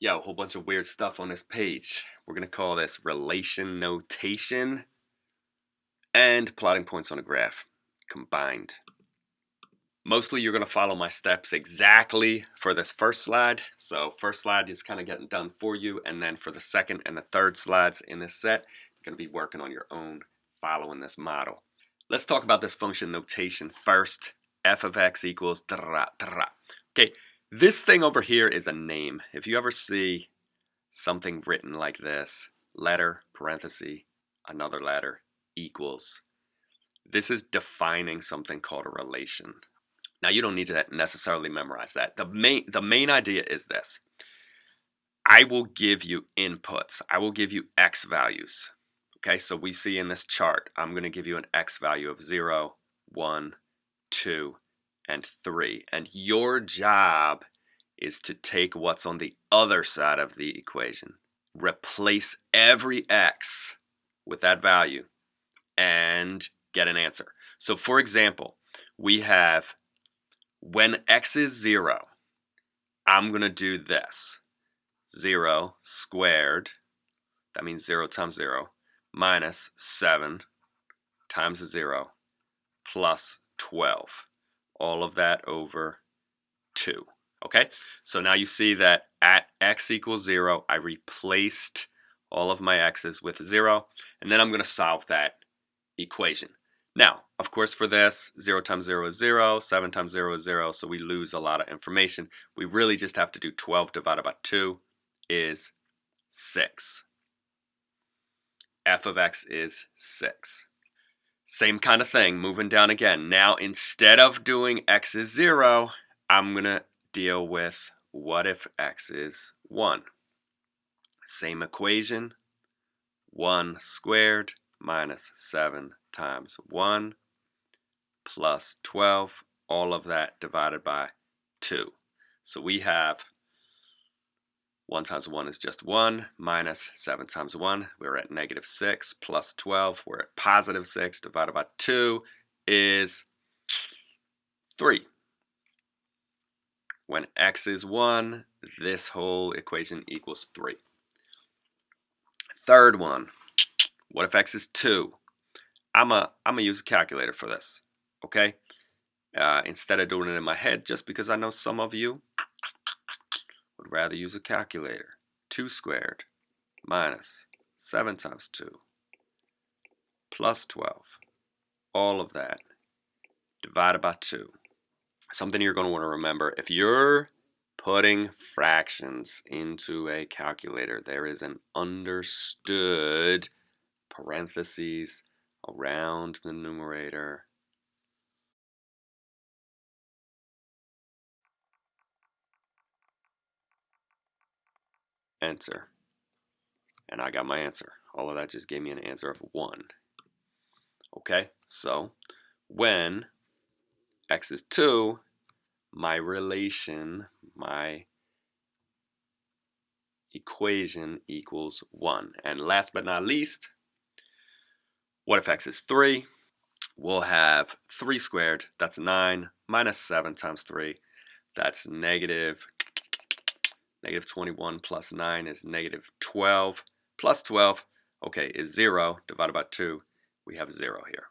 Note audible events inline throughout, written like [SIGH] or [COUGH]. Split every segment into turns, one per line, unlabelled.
Yo, a whole bunch of weird stuff on this page. We're going to call this relation notation and plotting points on a graph combined. Mostly you're going to follow my steps exactly for this first slide. So first slide is kind of getting done for you. And then for the second and the third slides in this set, you're going to be working on your own following this model. Let's talk about this function notation first. f of x equals Okay, this thing over here is a name. If you ever see something written like this, letter, parenthesis, another letter, equals, this is defining something called a relation. Now you don't need to necessarily memorize that. The main, the main idea is this. I will give you inputs. I will give you x values. Okay, so we see in this chart, I'm going to give you an x value of 0, 1, 2, and 3. And your job is to take what's on the other side of the equation, replace every x with that value, and get an answer. So for example, we have when x is 0, I'm going to do this. 0 squared, that means 0 times 0, minus 7 times 0 plus 12 all of that over 2. Okay, so now you see that at x equals 0, I replaced all of my x's with 0, and then I'm going to solve that equation. Now, of course, for this, 0 times 0 is 0, 7 times 0 is 0, so we lose a lot of information. We really just have to do 12 divided by 2 is 6. f of x is 6. Same kind of thing, moving down again. Now, instead of doing x is 0, I'm going to deal with what if x is 1. Same equation, 1 squared minus 7 times 1 plus 12, all of that divided by 2. So we have 1 times 1 is just 1, minus 7 times 1, we're at negative 6, plus 12, we're at positive 6, divided by 2 is 3. When x is 1, this whole equation equals 3. Third one, what if x is 2? I'm a, I'm gonna use a calculator for this, okay? Uh, instead of doing it in my head, just because I know some of you would rather use a calculator. 2 squared minus 7 times 2 plus 12. All of that divided by 2. Something you're going to want to remember, if you're putting fractions into a calculator, there is an understood parentheses around the numerator enter. And I got my answer. All of that just gave me an answer of 1. Okay, so when x is 2, my relation, my equation equals 1. And last but not least, what if x is 3? We'll have 3 squared, that's 9, minus 7 times 3, that's negative Negative 21 plus 9 is negative 12. Plus 12, okay, is 0 divided by 2. We have 0 here.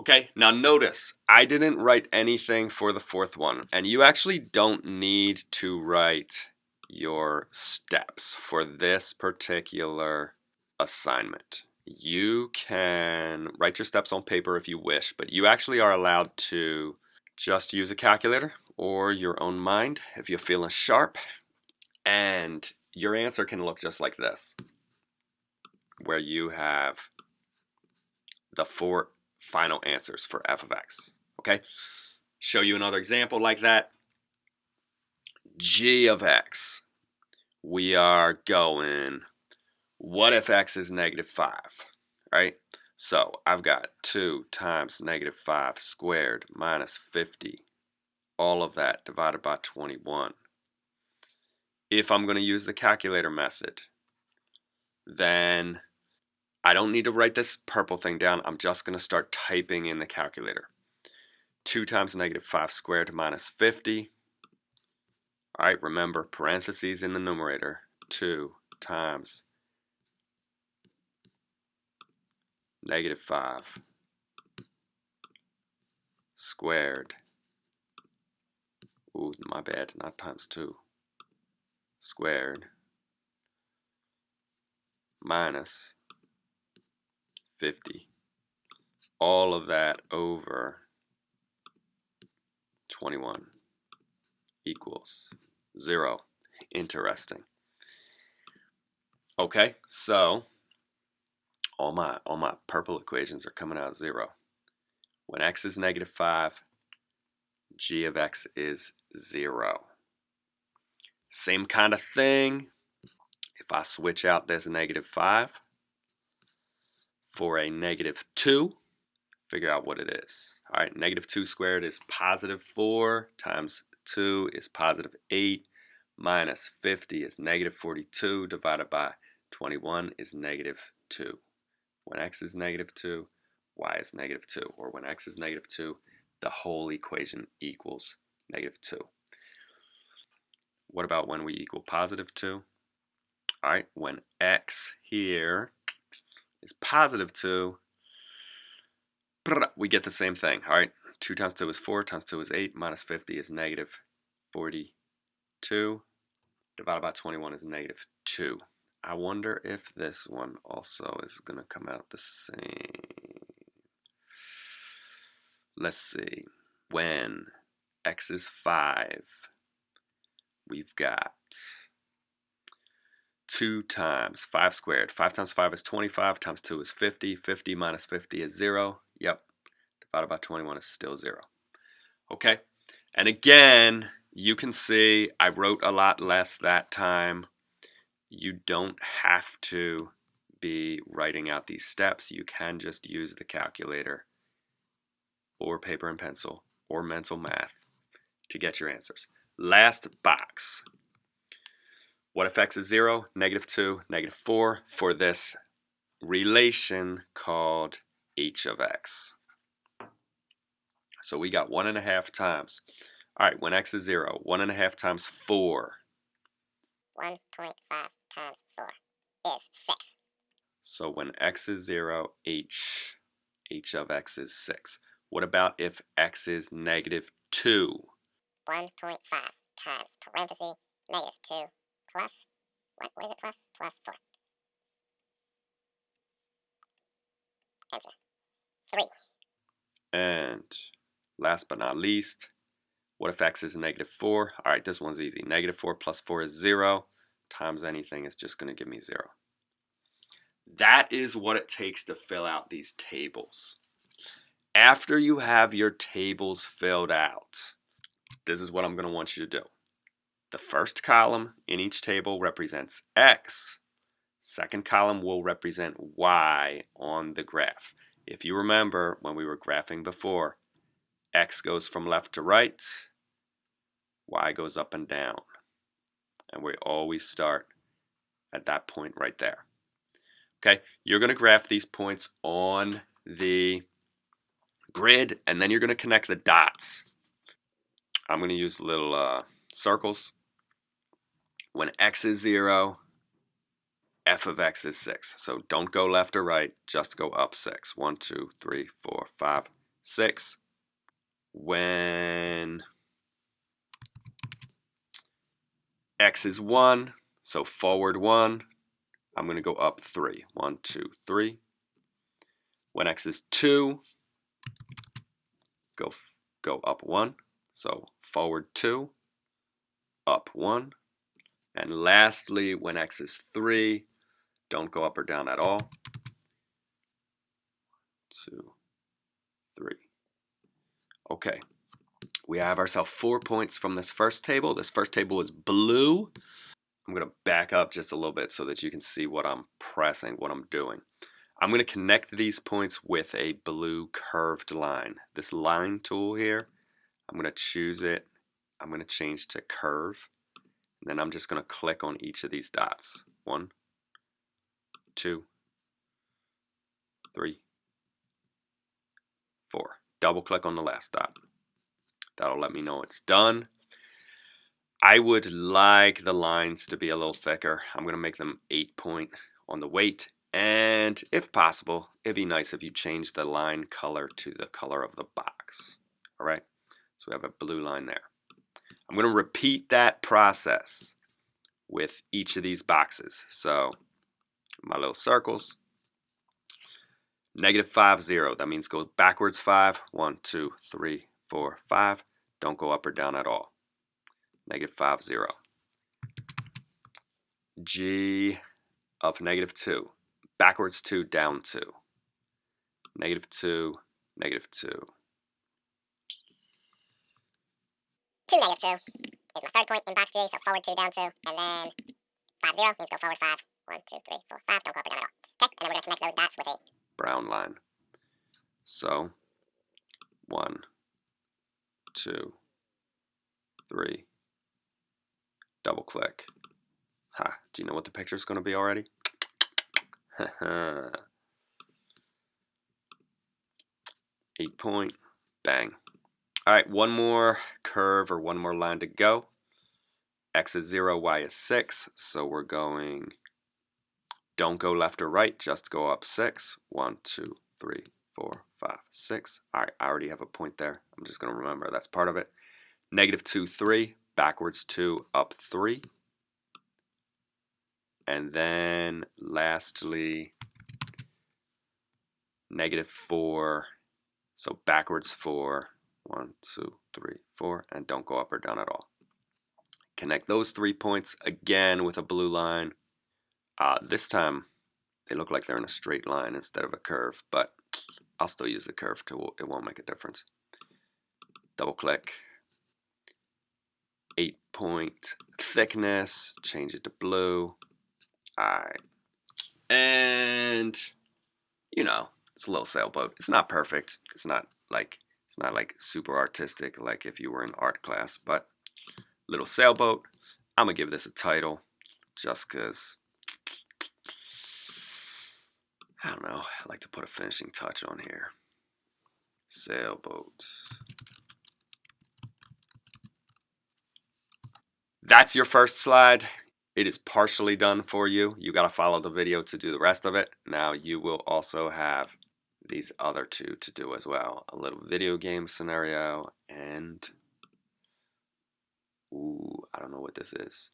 Okay, now notice, I didn't write anything for the fourth one. And you actually don't need to write your steps for this particular assignment. You can write your steps on paper if you wish, but you actually are allowed to just use a calculator or your own mind if you're feeling sharp. And your answer can look just like this, where you have the four final answers for f of x. Okay, show you another example like that. g of x. We are going, what if x is negative 5, right? So I've got 2 times negative 5 squared minus 50 all of that divided by 21. If I'm going to use the calculator method, then I don't need to write this purple thing down. I'm just going to start typing in the calculator. 2 times negative 5 squared minus 50 All right, remember parentheses in the numerator, 2 times negative 5 squared. Ooh, my bad, not times 2. Squared minus 50. All of that over 21 equals 0. Interesting. Okay, so all my all my purple equations are coming out 0. When x is negative 5, g of x is 0. Same kind of thing if I switch out this negative 5 for a negative 2, figure out what it is. All right, negative 2 squared is positive 4 times 2 is positive 8 minus 50 is negative 42 divided by 21 is negative 2. When x is negative 2, y is negative 2. Or when x is negative 2, the whole equation equals negative 2. What about when we equal positive 2? All right, when x here is positive 2, we get the same thing. All right, 2 times 2 is 4, times 2 is 8, minus 50 is negative 42, divided by 21 is negative 2. I wonder if this one also is going to come out the same. Let's see. When x is 5, we've got 2 times 5 squared. 5 times 5 is 25, times 2 is 50. 50 minus 50 is 0. Yep, divided by 21 is still 0. Okay, and again, you can see I wrote a lot less that time. You don't have to be writing out these steps. You can just use the calculator or paper and pencil or mental math to get your answers. Last box. What if x is 0, negative 2, negative 4 for this relation called h of x? So we got 1 and a half times. All right, when x is 0, 1 and a half times 4.
1.5 times 4 is 6.
So when x is 0, h, h of x is 6. What about if x is negative 2?
1.5 times parenthesis negative 2 plus, what, what is it plus? Plus 4. Answer. 3.
And last but not least, what if x is negative 4? All right, this one's easy. Negative 4 plus 4 is 0 times anything is just going to give me 0. That is what it takes to fill out these tables. After you have your tables filled out, this is what I'm going to want you to do. The first column in each table represents x. Second column will represent y on the graph. If you remember when we were graphing before, x goes from left to right, y goes up and down. And we always start at that point right there. Okay, you're going to graph these points on the grid, and then you're going to connect the dots. I'm going to use little uh, circles when x is 0, f of x is 6. So don't go left or right, just go up 6. 1, 2, 3, 4, 5, 6. When x is 1, so forward 1, I'm going to go up 3. 1, 2, 3. When x is 2, go, go up 1. So forward 2, up 1. And lastly, when x is 3, don't go up or down at all. Two, three. Okay, we have ourselves four points from this first table. This first table is blue. I'm going to back up just a little bit so that you can see what I'm pressing, what I'm doing. I'm going to connect these points with a blue curved line. This line tool here, I'm going to choose it. I'm going to change to curve. Then I'm just going to click on each of these dots. One, two, three, four. Double click on the last dot. That'll let me know it's done. I would like the lines to be a little thicker. I'm going to make them 8 point on the weight. And if possible, it'd be nice if you change the line color to the color of the box. All right, so we have a blue line there. I'm going to repeat that process with each of these boxes. So my little circles, negative 5, 0. That means go backwards 5, 1, 2, 3, 4, 5. Don't go up or down at all. Negative 5, 0. G of negative 2. Backwards 2, down 2. Negative 2, negative 2.
2 negative 2 is my third point in box G, so forward 2, down 2, and then 5, 0 means go forward 5. 1, 2, 3, 4, 5, don't go up or down at all. Okay, and then we're going to connect those dots with a
brown line. So, one, two, three, double click. Ha, do you know what the picture is going to be already? [LAUGHS] Eight point, bang. All right, one more curve or one more line to go. X is zero, Y is six, so we're going don't go left or right, just go up six. One, two, three, four, five, six. All right, I already have a point there. I'm just going to remember that's part of it. Negative two, three, backwards two, up three. And then lastly, negative four, so backwards four, one, two, three, four, and don't go up or down at all. Connect those three points again with a blue line uh, this time they look like they're in a straight line instead of a curve, but I'll still use the curve tool. It won't make a difference. Double click. Eight point thickness. Change it to blue. Alright. And, you know, it's a little sailboat. It's not perfect. It's not like it's not like super artistic like if you were in art class, but little sailboat. I'm gonna give this a title just because I don't know. I like to put a finishing touch on here. Sailboat. That's your first slide. It is partially done for you. You got to follow the video to do the rest of it. Now you will also have these other two to do as well. A little video game scenario and ooh, I don't know what this is.